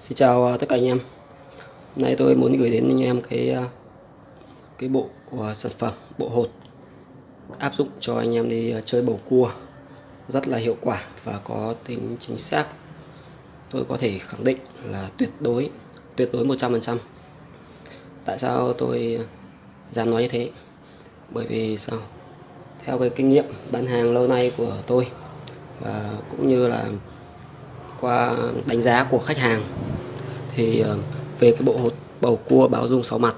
Xin chào à, tất cả anh em. Hôm nay tôi muốn gửi đến anh em cái à, cái bộ à, sản phẩm, bộ hột áp dụng cho anh em đi chơi bầu cua rất là hiệu quả và có tính chính xác. Tôi có thể khẳng định là tuyệt đối tuyệt đối 100%. Tại sao tôi dám nói như thế? Bởi vì sao? Theo cái kinh nghiệm bán hàng lâu nay của tôi, và cũng như là qua đánh giá của khách hàng thì ờ, về cái bộ hột, bầu cua báo dung sáu mặt,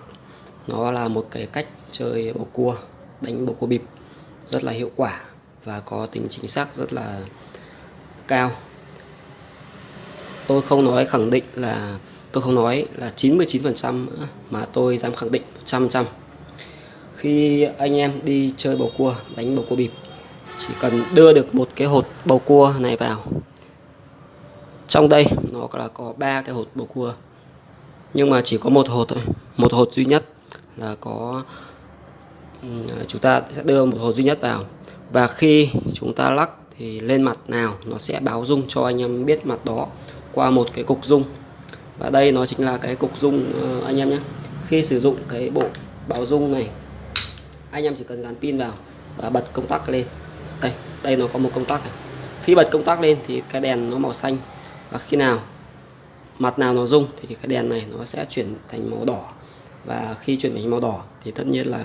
nó là một cái cách chơi bầu cua, đánh bầu cua bịp, rất là hiệu quả và có tính chính xác, rất là cao. Tôi không nói khẳng định là, tôi không nói là 99% mà tôi dám khẳng định 100% khi anh em đi chơi bầu cua, đánh bầu cua bịp, chỉ cần đưa được một cái hột bầu cua này vào. Trong đây nó là có ba cái hột bầu cua. Nhưng mà chỉ có một hột thôi, một hột duy nhất là có à, chúng ta sẽ đưa một hột duy nhất vào. Và khi chúng ta lắc thì lên mặt nào nó sẽ báo dung cho anh em biết mặt đó qua một cái cục dung và đây nó chính là cái cục dung ờ, anh em nhé. Khi sử dụng cái bộ báo dung này, anh em chỉ cần gắn pin vào và bật công tắc lên. Đây đây nó có một công tắc này. Khi bật công tắc lên thì cái đèn nó màu xanh và khi nào mặt nào nó rung thì cái đèn này nó sẽ chuyển thành màu đỏ. Và khi chuyển thành màu đỏ thì tất nhiên là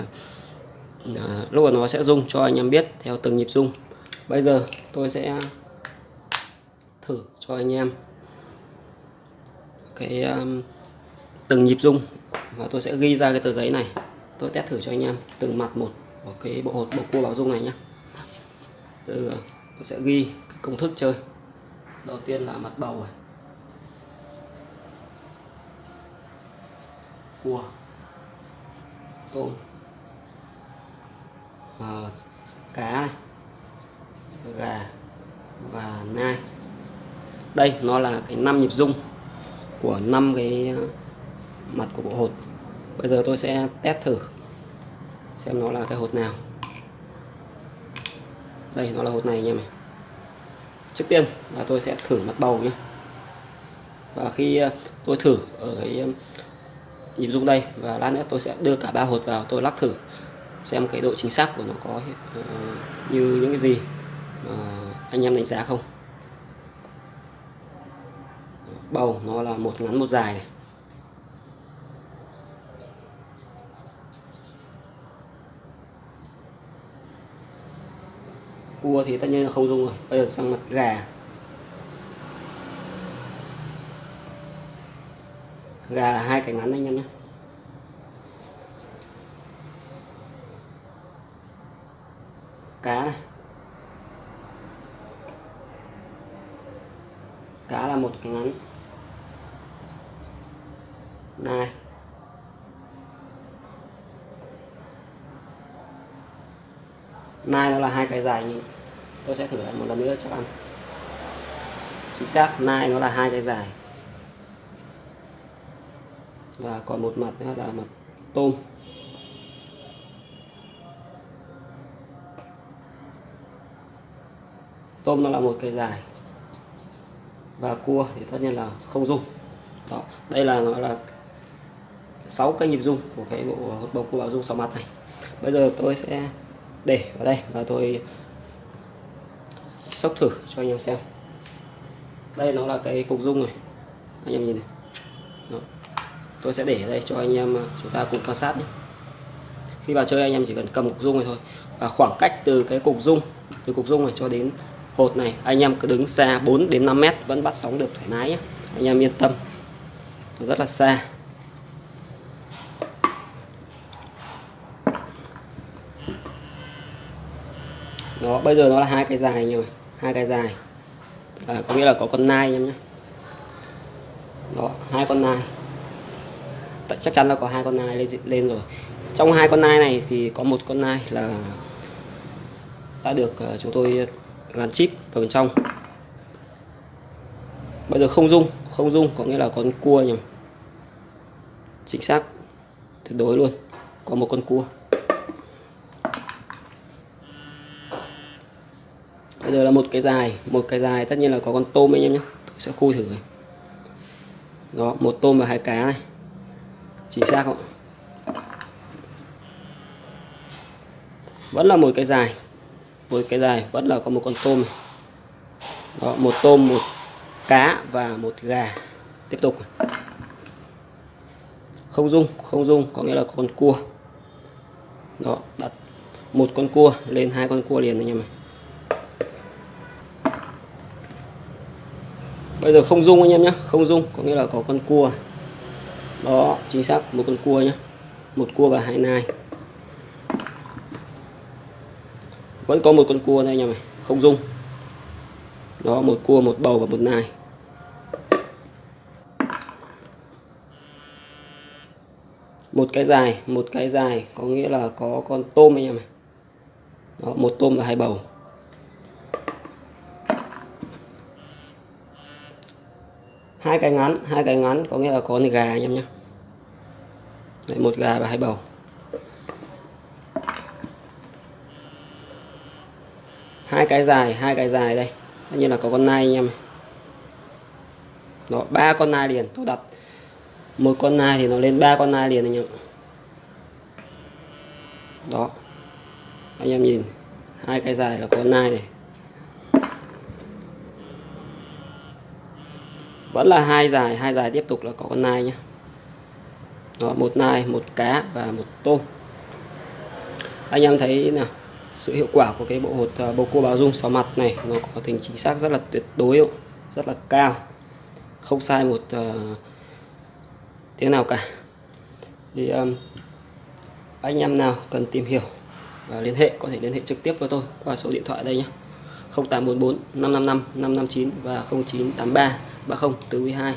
à, lúc mà nó sẽ rung cho anh em biết theo từng nhịp rung. Bây giờ tôi sẽ thử cho anh em cái um, từng nhịp rung và tôi sẽ ghi ra cái tờ giấy này. Tôi test thử cho anh em từng mặt một của cái bộ hột bộ cua báo rung này nhé từ tôi sẽ ghi cái công thức chơi đầu tiên là mặt bầu này. Cua. Tôm. À, cá này. Gà. Và nai. Đây nó là cái năm nhịp rung của năm cái ờ, mặt của bộ hột. Bây giờ tôi sẽ test thử xem nó là cái hột nào. Đây nó là hột này anh em này trước tiên là tôi sẽ thử mặt bầu nhé. Và khi ờ, tôi thử ở cái ờ, nhịp rung đây và lát nữa tôi sẽ đưa cả ba hột vào tôi lắc thử xem cái độ chính xác của nó có uh, như những cái gì mà anh em đánh giá không. Bầu nó là một ngắn một dài này. Cua thì tất nhiên là không dùng rồi. Bây giờ sang mặt gà. Gà là hai cánh ngắn anh em nhé. Cá này. Cá là một cái ngắn. Này. Nai nó là hai cái dài tôi sẽ thử lại một lần nữa chắc ăn chính xác, nai nó là hai cái dài và còn một mặt nữa là mặt tôm. Tôm nó là một cái dài và cua thì tất nhiên là không dung đó, đây là nó là sáu cái nhịp dung của cái bộ bầu cua bảo dung sáu mặt này. Bây giờ tôi sẽ để vào đây và tôi sóc thử cho anh em xem. Đây nó là cái cục dung này. Anh em nhìn này. Đó. tôi sẽ để ở đây cho anh em à, chúng ta cùng quan sát nhé. Khi vào chơi anh em chỉ cần cầm cục dung này thôi. Và khoảng cách từ cái cục dung, từ cục dung này cho đến hột này, anh em cứ đứng xa 4 đến 5 mét vẫn bắt sóng được thoải mái nhé. Anh em yên tâm. Nó rất là xa. Đó bây giờ nó là hai cái dài rồi hai cái dài. À, có nghĩa là có con nai em nhé. Đó hai con nai. Chắc chắn là có hai con nai lên lên rồi. Trong hai con nai này thì có một con nai là đã được à, chúng tôi gắn chip vào bên trong. Bây giờ không dung không dung có nghĩa là con cua nhỉ chính xác tuyệt đối luôn. Có một con cua. Bây giờ là một cái dài, một cái dài, tất nhiên là có con tôm anh em nhé. Tôi sẽ khui thử. Đó, một tôm và hai cá này. Chính xác không vẫn là một cái dài, một cái dài, vẫn là có một con tôm này. đó, một tôm, một cá và một gà. Tiếp tục. Không dung không dung, có nghĩa là con cua. Đó, đặt một con cua lên hai con cua liền anh em này bây giờ không dung anh em nhé không dung có nghĩa là có con cua. Đó chính xác một con cua nhé một cua và hai nai. Vẫn có một con cua đây anh em này không dung. Đó một cua một bầu và một nai. Một cái dài một cái dài có nghĩa là có con tôm anh em này đó, một tôm và hai bầu. Hai cái ngắn hai cái ngắn có nghĩa là có con gà anh em nhé Đấy, một gà và hai bầu. Hai cái dài hai cái dài đây. Tất nhiên là có con nai anh em đó ba con nai liền tôi đặt. Một con nai thì nó lên ba con nai liền anh em đó. Anh em nhìn hai cái dài là con nai này. Vẫn là hai dài hai dài tiếp tục là có con nai nhé đó một nai một cá và một tôm. Anh em thấy nào sự hiệu quả của cái bộ hột à, bầu cua báo dung sáu mặt này nó có tính chính xác rất là tuyệt đối rất là cao. Không sai một uh, tiếng nào cả. Thì um, anh em nào cần tìm hiểu và liên hệ có thể liên hệ trực tiếp với tôi qua số điện thoại đây nhé 0844 555 559 và 0983 30 từ 12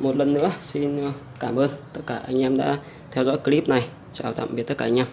một lần nữa, xin ờ, cảm ơn tất cả anh em đã theo dõi clip này. Chào tạm biệt tất cả anh em.